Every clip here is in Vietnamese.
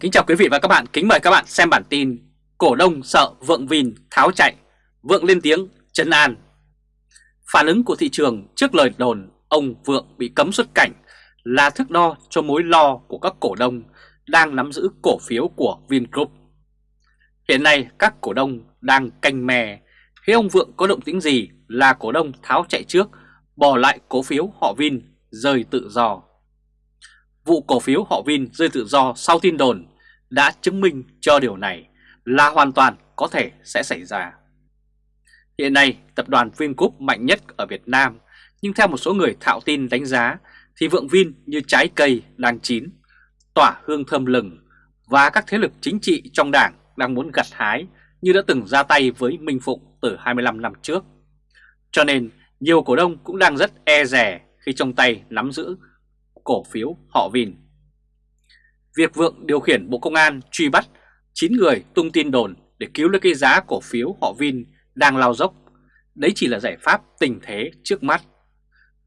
Kính chào quý vị và các bạn, kính mời các bạn xem bản tin Cổ đông sợ Vượng vìn tháo chạy, Vượng lên tiếng chấn an Phản ứng của thị trường trước lời đồn ông Vượng bị cấm xuất cảnh là thước đo cho mối lo của các cổ đông đang nắm giữ cổ phiếu của Vingroup. Hiện nay các cổ đông đang canh mè, khi ông Vượng có động tĩnh gì là cổ đông tháo chạy trước, bỏ lại cổ phiếu họ Vin rơi tự do. Vụ cổ phiếu họ Vin rơi tự do sau tin đồn đã chứng minh cho điều này là hoàn toàn có thể sẽ xảy ra. Hiện nay, tập đoàn Vingroup mạnh nhất ở Việt Nam, nhưng theo một số người thạo tin đánh giá thì Vượng Vin như trái cây đang chín, tỏa hương thơm lừng và các thế lực chính trị trong đảng đang muốn gặt hái như đã từng ra tay với Minh Phụng từ 25 năm trước. Cho nên nhiều cổ đông cũng đang rất e rè khi trong tay nắm giữ cổ phiếu họ Vin. Việc Vượng điều khiển Bộ Công an truy bắt 9 người tung tin đồn để cứu lấy cái giá cổ phiếu họ Vin đang lao dốc, đấy chỉ là giải pháp tình thế trước mắt.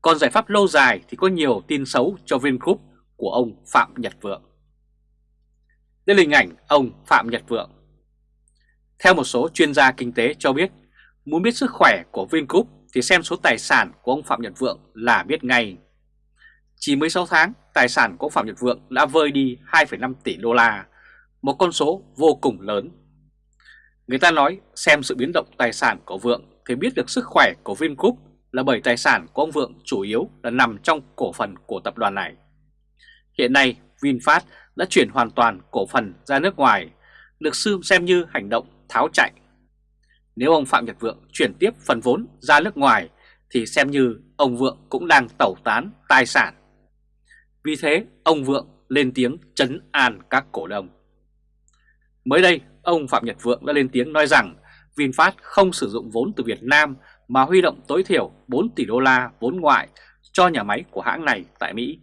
Còn giải pháp lâu dài thì có nhiều tin xấu cho Vingroup của ông Phạm Nhật Vượng. Đây là hình ảnh ông Phạm Nhật Vượng. Theo một số chuyên gia kinh tế cho biết, muốn biết sức khỏe của Vingroup thì xem số tài sản của ông Phạm Nhật Vượng là biết ngay. Chỉ mới 6 tháng, tài sản của Phạm Nhật Vượng đã vơi đi 2,5 tỷ đô la, một con số vô cùng lớn. Người ta nói xem sự biến động tài sản của Vượng thì biết được sức khỏe của Vingroup là bởi tài sản của ông Vượng chủ yếu là nằm trong cổ phần của tập đoàn này. Hiện nay VinFast đã chuyển hoàn toàn cổ phần ra nước ngoài, được sư xem như hành động tháo chạy. Nếu ông Phạm Nhật Vượng chuyển tiếp phần vốn ra nước ngoài thì xem như ông Vượng cũng đang tẩu tán tài sản vì thế ông Vượng lên tiếng chấn an các cổ đông. Mới đây, ông Phạm Nhật Vượng đã lên tiếng nói rằng VinFast không sử dụng vốn từ Việt Nam mà huy động tối thiểu 4 tỷ đô la vốn ngoại cho nhà máy của hãng này tại Mỹ.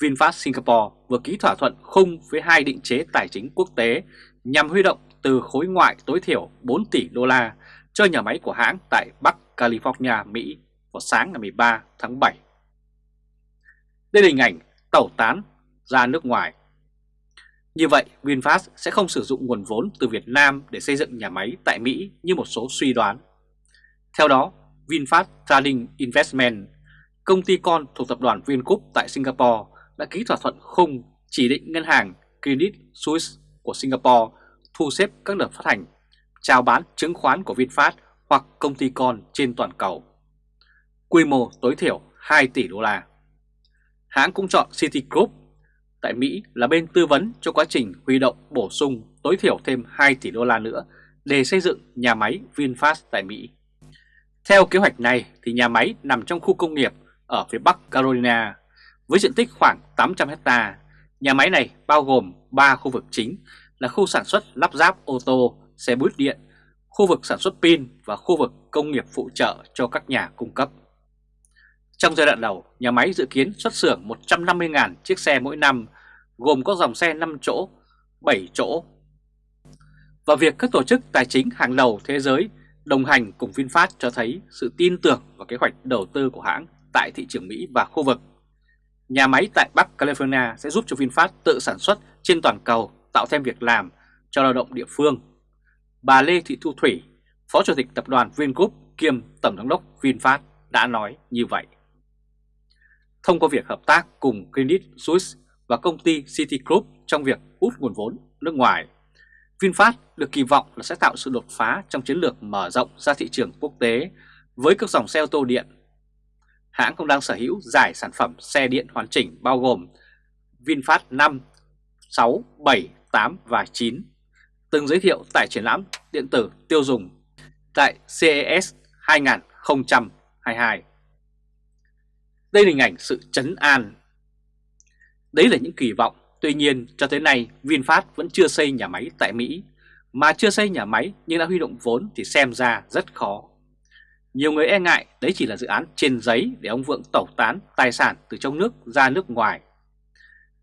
VinFast Singapore vừa ký thỏa thuận khung với hai định chế tài chính quốc tế nhằm huy động từ khối ngoại tối thiểu 4 tỷ đô la cho nhà máy của hãng tại Bắc California, Mỹ vào sáng ngày 13 tháng 7 đây là hình ảnh tẩu tán ra nước ngoài. Như vậy, VinFast sẽ không sử dụng nguồn vốn từ Việt Nam để xây dựng nhà máy tại Mỹ như một số suy đoán. Theo đó, VinFast Trading Investment, công ty con thuộc tập đoàn Vingroup tại Singapore đã ký thỏa thuận khung chỉ định ngân hàng Credit Suisse của Singapore thu xếp các đợt phát hành, chào bán chứng khoán của VinFast hoặc công ty con trên toàn cầu. Quy mô tối thiểu 2 tỷ đô la hãng cũng chọn Citigroup tại Mỹ là bên tư vấn cho quá trình huy động bổ sung tối thiểu thêm 2 tỷ đô la nữa để xây dựng nhà máy VinFast tại Mỹ. Theo kế hoạch này thì nhà máy nằm trong khu công nghiệp ở phía Bắc Carolina với diện tích khoảng 800 hecta. Nhà máy này bao gồm 3 khu vực chính là khu sản xuất lắp ráp ô tô, xe buýt điện, khu vực sản xuất pin và khu vực công nghiệp phụ trợ cho các nhà cung cấp. Trong giai đoạn đầu, nhà máy dự kiến xuất xưởng 150.000 chiếc xe mỗi năm, gồm có dòng xe 5 chỗ, 7 chỗ. Và việc các tổ chức tài chính hàng đầu thế giới đồng hành cùng VinFast cho thấy sự tin tưởng vào kế hoạch đầu tư của hãng tại thị trường Mỹ và khu vực. Nhà máy tại Bắc California sẽ giúp cho VinFast tự sản xuất trên toàn cầu, tạo thêm việc làm cho lao động địa phương. Bà Lê Thị Thu Thủy, Phó Chủ tịch Tập đoàn Vingroup kiêm Tổng giám đốc VinFast đã nói như vậy thông qua việc hợp tác cùng Credit Suisse và công ty Citigroup trong việc hút nguồn vốn nước ngoài. VinFast được kỳ vọng là sẽ tạo sự đột phá trong chiến lược mở rộng ra thị trường quốc tế với các dòng xe ô tô điện. Hãng cũng đang sở hữu giải sản phẩm xe điện hoàn chỉnh bao gồm VinFast 5, 6, 7, 8 và 9, từng giới thiệu tại triển lãm điện tử tiêu dùng tại CES 2022. Đây là hình ảnh sự chấn an. Đấy là những kỳ vọng, tuy nhiên cho tới nay VinFast vẫn chưa xây nhà máy tại Mỹ, mà chưa xây nhà máy nhưng đã huy động vốn thì xem ra rất khó. Nhiều người e ngại đấy chỉ là dự án trên giấy để ông Vượng tẩu tán tài sản từ trong nước ra nước ngoài.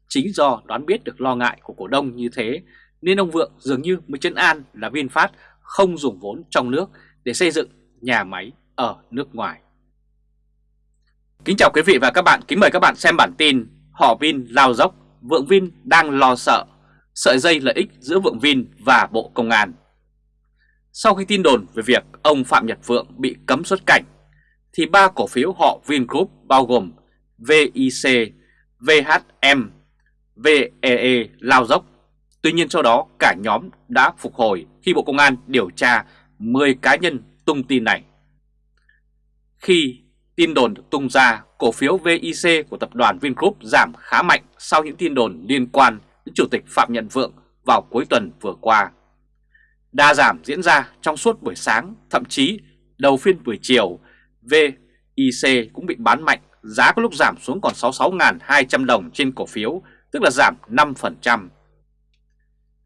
Chính do đoán biết được lo ngại của cổ đông như thế nên ông Vượng dường như mới chấn an là VinFast không dùng vốn trong nước để xây dựng nhà máy ở nước ngoài. Kính chào quý vị và các bạn, kính mời các bạn xem bản tin Họ Vin lao dốc, Vượng Vin đang lo sợ, sợi dây lợi ích giữa Vượng Vin và Bộ Công an. Sau khi tin đồn về việc ông Phạm Nhật Vượng bị cấm xuất cảnh, thì ba cổ phiếu họ Vingroup bao gồm VIC, VHM, VEE lao dốc. Tuy nhiên sau đó cả nhóm đã phục hồi khi Bộ Công an điều tra 10 cá nhân tung tin này. Khi tin đồn được tung ra, cổ phiếu VIC của tập đoàn Vingroup giảm khá mạnh sau những tin đồn liên quan đến Chủ tịch Phạm Nhật Vượng vào cuối tuần vừa qua. Đa giảm diễn ra trong suốt buổi sáng, thậm chí đầu phiên buổi chiều, VIC cũng bị bán mạnh, giá có lúc giảm xuống còn 66.200 đồng trên cổ phiếu, tức là giảm 5%.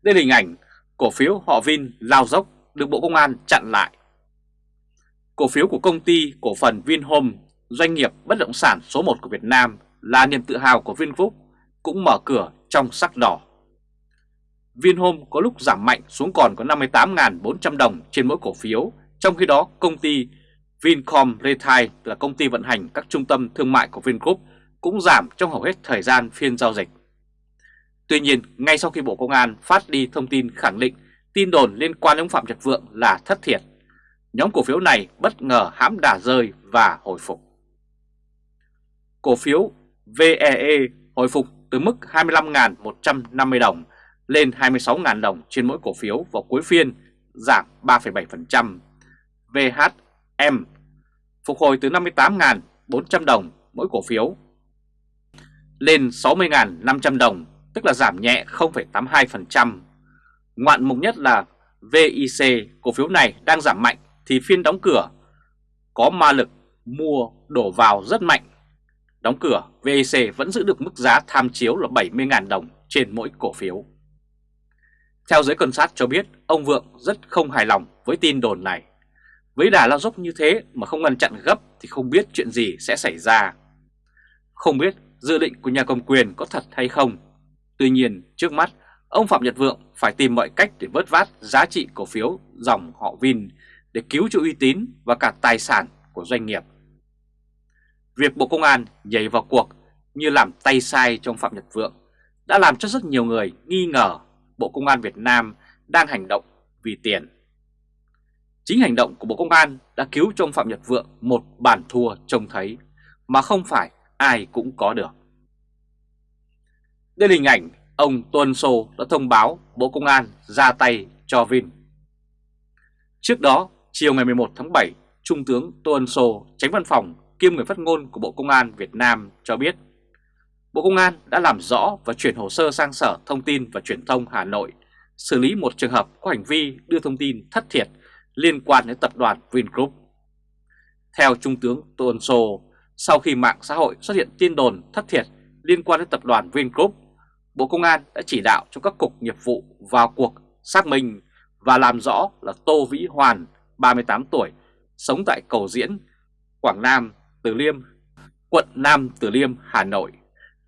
Đây là hình ảnh cổ phiếu họ Vin lao dốc được Bộ Công an chặn lại. Cổ phiếu của công ty cổ phần Vinhome, doanh nghiệp bất động sản số 1 của Việt Nam là niềm tự hào của Vingroup, cũng mở cửa trong sắc đỏ. Vinhome có lúc giảm mạnh xuống còn có 58.400 đồng trên mỗi cổ phiếu, trong khi đó công ty Vincom Retail là công ty vận hành các trung tâm thương mại của Vingroup cũng giảm trong hầu hết thời gian phiên giao dịch. Tuy nhiên, ngay sau khi Bộ Công an phát đi thông tin khẳng định tin đồn liên quan đến Phạm Nhật Vượng là thất thiệt, nhóm cổ phiếu này bất ngờ hãm đà rơi và hồi phục. Cổ phiếu VEE hồi phục từ mức 25.150 đồng lên 26.000 đồng trên mỗi cổ phiếu vào cuối phiên, giảm 3,7%. VHM phục hồi từ 58.400 đồng mỗi cổ phiếu lên 60.500 đồng, tức là giảm nhẹ 0,82%. Ngoạn mục nhất là VIC, cổ phiếu này đang giảm mạnh thì phiên đóng cửa có ma lực mua đổ vào rất mạnh. Đóng cửa, VEC vẫn giữ được mức giá tham chiếu là 70.000 đồng trên mỗi cổ phiếu. Theo giới quan sát cho biết, ông Vượng rất không hài lòng với tin đồn này. Với đà lao dốc như thế mà không ngăn chặn gấp thì không biết chuyện gì sẽ xảy ra. Không biết dự định của nhà cầm quyền có thật hay không. Tuy nhiên, trước mắt, ông Phạm Nhật Vượng phải tìm mọi cách để vớt vát giá trị cổ phiếu dòng họ Vin để cứu cho uy tín và cả tài sản của doanh nghiệp. Việc Bộ Công an nhảy vào cuộc như làm tay sai trong Phạm Nhật Vượng đã làm cho rất nhiều người nghi ngờ Bộ Công an Việt Nam đang hành động vì tiền. Chính hành động của Bộ Công an đã cứu cho ông Phạm Nhật Vượng một bản thua trông thấy mà không phải ai cũng có được. Đây là hình ảnh ông Tuân Sô đã thông báo Bộ Công an ra tay cho Vin. Trước đó, chiều ngày 11 tháng 7, Trung tướng Tuân Sô, tránh văn phòng kiêm người phát ngôn của Bộ Công an Việt Nam cho biết Bộ Công an đã làm rõ và chuyển hồ sơ sang Sở Thông tin và Truyền thông Hà Nội xử lý một trường hợp có hành vi đưa thông tin thất thiệt liên quan đến tập đoàn Vingroup. Theo Trung tướng Tô Ân Sô, sau khi mạng xã hội xuất hiện tin đồn thất thiệt liên quan đến tập đoàn Vingroup, Bộ Công an đã chỉ đạo cho các cục nghiệp vụ vào cuộc xác minh và làm rõ là Tô Vĩ Hoàn, 38 tuổi, sống tại Cầu Diễn, Quảng Nam, Từ Liêm, quận Nam Từ Liêm, Hà Nội,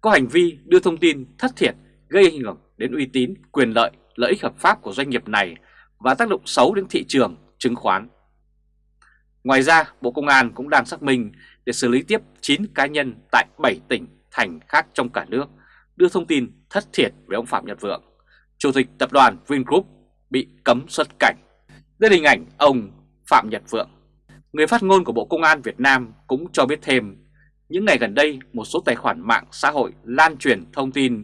có hành vi đưa thông tin thất thiệt gây ảnh hưởng đến uy tín, quyền lợi, lợi ích hợp pháp của doanh nghiệp này và tác động xấu đến thị trường chứng khoán. Ngoài ra, Bộ Công an cũng đang xác minh để xử lý tiếp 9 cá nhân tại 7 tỉnh, thành khác trong cả nước đưa thông tin thất thiệt về ông Phạm Nhật Vượng, Chủ tịch Tập đoàn Vingroup bị cấm xuất cảnh. Đây là hình ảnh ông Phạm Nhật Vượng. Người phát ngôn của Bộ Công an Việt Nam cũng cho biết thêm, những ngày gần đây một số tài khoản mạng xã hội lan truyền thông tin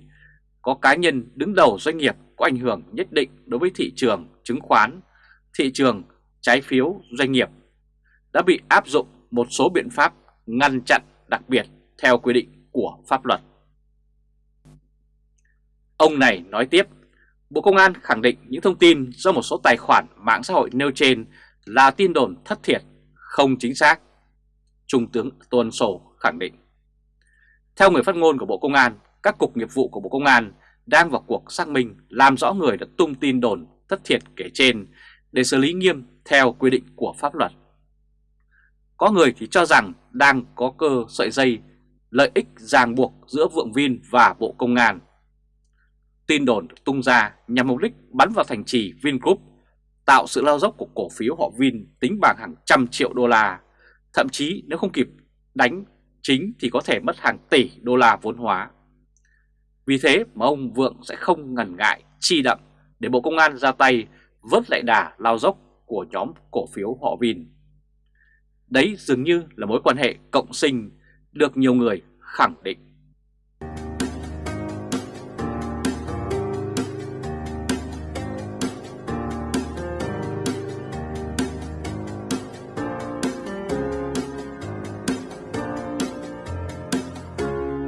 có cá nhân đứng đầu doanh nghiệp có ảnh hưởng nhất định đối với thị trường chứng khoán, thị trường trái phiếu doanh nghiệp đã bị áp dụng một số biện pháp ngăn chặn đặc biệt theo quy định của pháp luật. Ông này nói tiếp, Bộ Công an khẳng định những thông tin do một số tài khoản mạng xã hội nêu trên là tin đồn thất thiệt, không chính xác. Trung tướng Tuân Sổ khẳng định. Theo người phát ngôn của Bộ Công an, các cục nghiệp vụ của Bộ Công an đang vào cuộc xác minh làm rõ người đã tung tin đồn thất thiệt kể trên để xử lý nghiêm theo quy định của pháp luật. Có người thì cho rằng đang có cơ sợi dây lợi ích ràng buộc giữa Vượng Vin và Bộ Công an. Tin đồn được tung ra nhằm mục đích bắn vào thành trì Vingroup, tạo sự lao dốc của cổ phiếu họ Vin tính bằng hàng trăm triệu đô la. Thậm chí nếu không kịp đánh chính thì có thể mất hàng tỷ đô la vốn hóa. Vì thế mà ông Vượng sẽ không ngần ngại chi đậm để Bộ Công an ra tay vớt lại đà lao dốc của nhóm cổ phiếu họ Vin. Đấy dường như là mối quan hệ cộng sinh được nhiều người khẳng định.